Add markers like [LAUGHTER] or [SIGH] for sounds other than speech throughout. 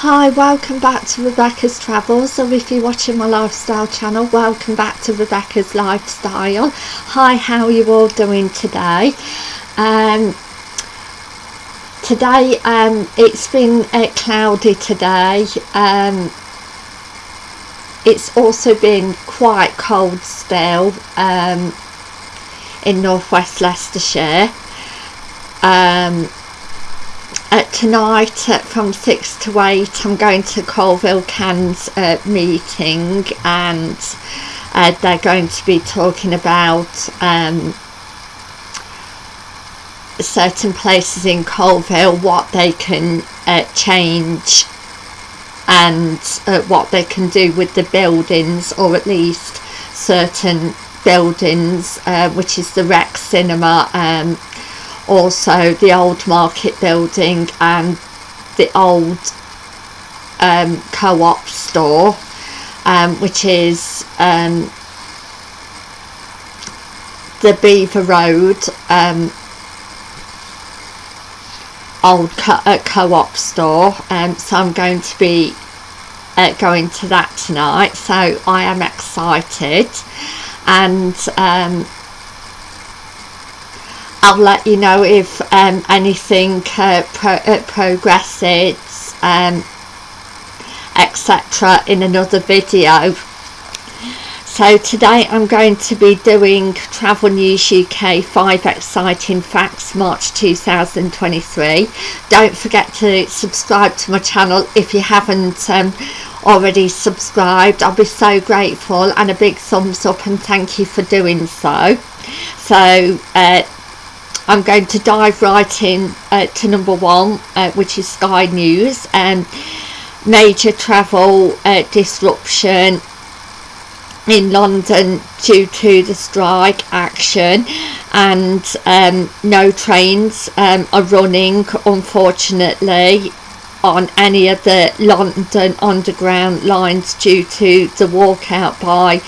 Hi, welcome back to Rebecca's Travels, or if you're watching my lifestyle channel, welcome back to Rebecca's Lifestyle. Hi, how are you all doing today? Um, today, um, it's been uh, cloudy today. Um, it's also been quite cold still um, in northwest Leicestershire. Uh, tonight uh, from 6 to 8 I'm going to Coalville Cans uh, meeting and uh, they're going to be talking about um, certain places in Coalville, what they can uh, change and uh, what they can do with the buildings or at least certain buildings which is the Rex Cinema um, also the old market building and the old um, co-op store um, which is um, the Belvoir Road um, old uh, co-op co store. Um, so I'm going to be uh, going to that tonight. So I am excited. And um, I'll let you know if um, anything uh, pro uh, progresses um, etc in another video. So today I'm going to be doing Travel News UK 5 exciting facts March 2023 don't forget to subscribe to my channel if you haven't um, already subscribed. I'll be so grateful and a big thumbs up and thank you for doing so. So uh, I'm going to dive right in uh, to number one uh, which is Sky News and um, major travel uh, disruption in London due to the strike action and um, no trains um, are running unfortunately on any of the London underground lines due to the walkout by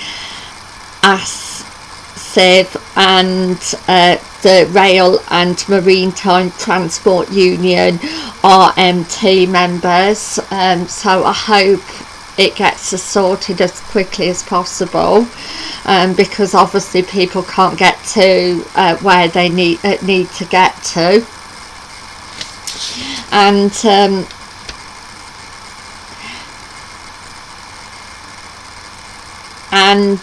ASLEF and uh, the Rail and Maritime Transport Union RMT members. Um, so I hope it gets sorted as quickly as possible um, because obviously people can't get to uh, where they need uh, need to get to. And um, and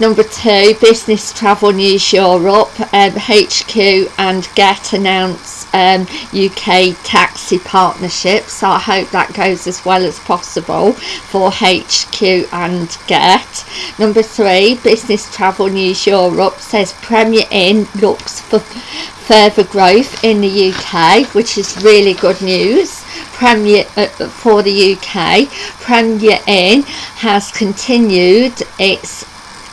Number two, Business Travel News Europe, um, HQ and Gett announce um, UK taxi partnership. So I hope that goes as well as possible for HQ and Gett. Number three, Business Travel News Europe says Premier Inn looks for further growth in the UK, which is really good news. Premier uh, for the UK, Premier Inn has continued its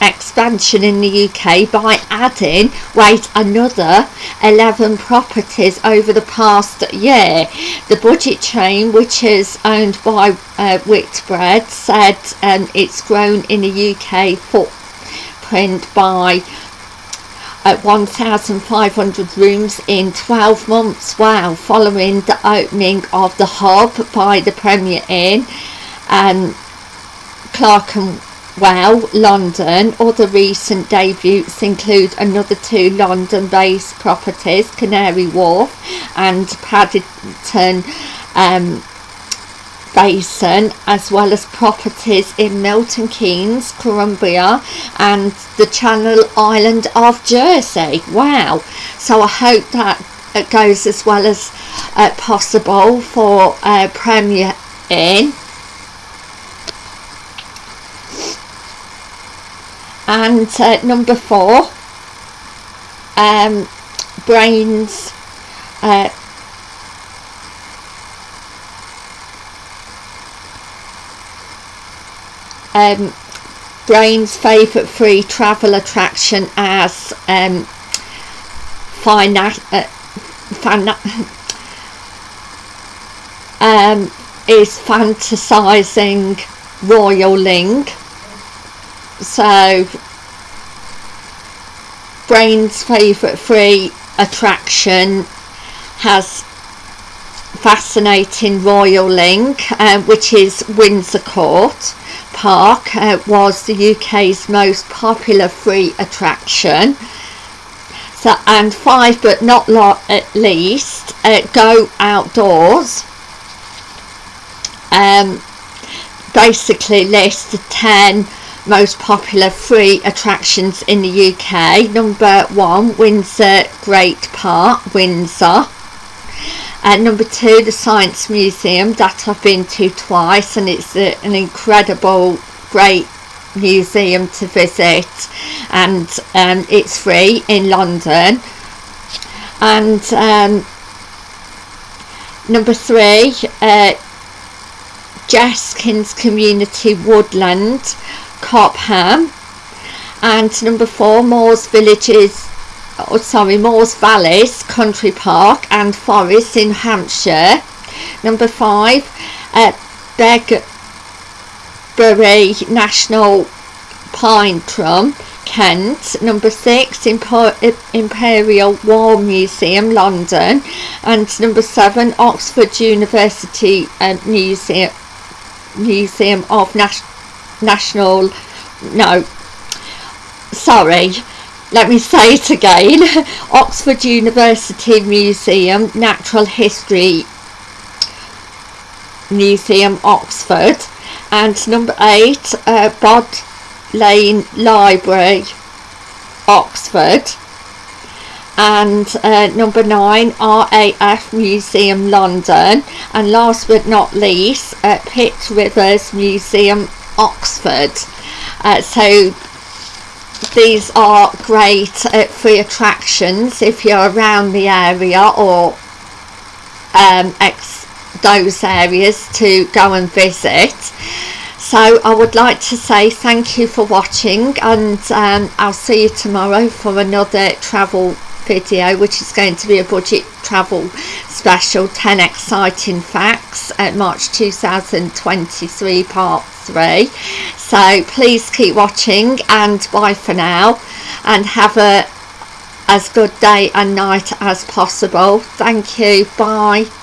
expansion in the UK by adding wait another 11 properties over the past year. The budget chain which is owned by uh, Whitbread said um, it's grown in the UK footprint by at 1,500 rooms in 12 months. Wow following the opening of the hub by the Premier Inn and Clark and well, London. Other recent debuts include another two London-based properties, Canary Wharf and Paddington um, Basin, as well as properties in Milton Keynes, Columbia and the Channel Island of Jersey. Wow! So I hope that it goes as well as uh, possible for uh, Premier Inn and uh, number four um, brains uh, um, brain's favourite free travel attraction as um, fina uh, fana [LAUGHS] um, is fantasizing royaling so brain's favourite free attraction has fascinating royal link uh, which is Windsor Court Park uh, was the UK's most popular free attraction. So and five but not least uh, go outdoors. Um, basically list the 10 most popular free attractions in the UK. Number one, Windsor Great Park, Windsor. And number two, the Science Museum that I've been to twice, and it's a, an incredible, great museum to visit, and um, it's free in London. And um, number three, uh, Jeskyns Community Woodland, Cobham. And number four, Moors Villages, oh, sorry, Moors Valleys Country Park and Forest in Hampshire. Number five, uh, Begbury National Pine Tree, Kent. Number six, Imperial War Museum, London. And number seven, Oxford University uh, Museum Museum of Nas National no sorry let me say it again [LAUGHS] Oxford University Museum Natural History Museum Oxford and number eight uh, Bod Lane Library Oxford and uh, number nine RAF Museum London and last but not least uh, Pitt Rivers Museum Oxford. Uh, so these are great uh, free attractions if you're around the area or um, those areas to go and visit. So I would like to say thank you for watching and um, I'll see you tomorrow for another travel video which is going to be a budget travel special 10 exciting facts at March 2023 part 3 so please keep watching and bye for now and have a as good day and night as possible. Thank you. Bye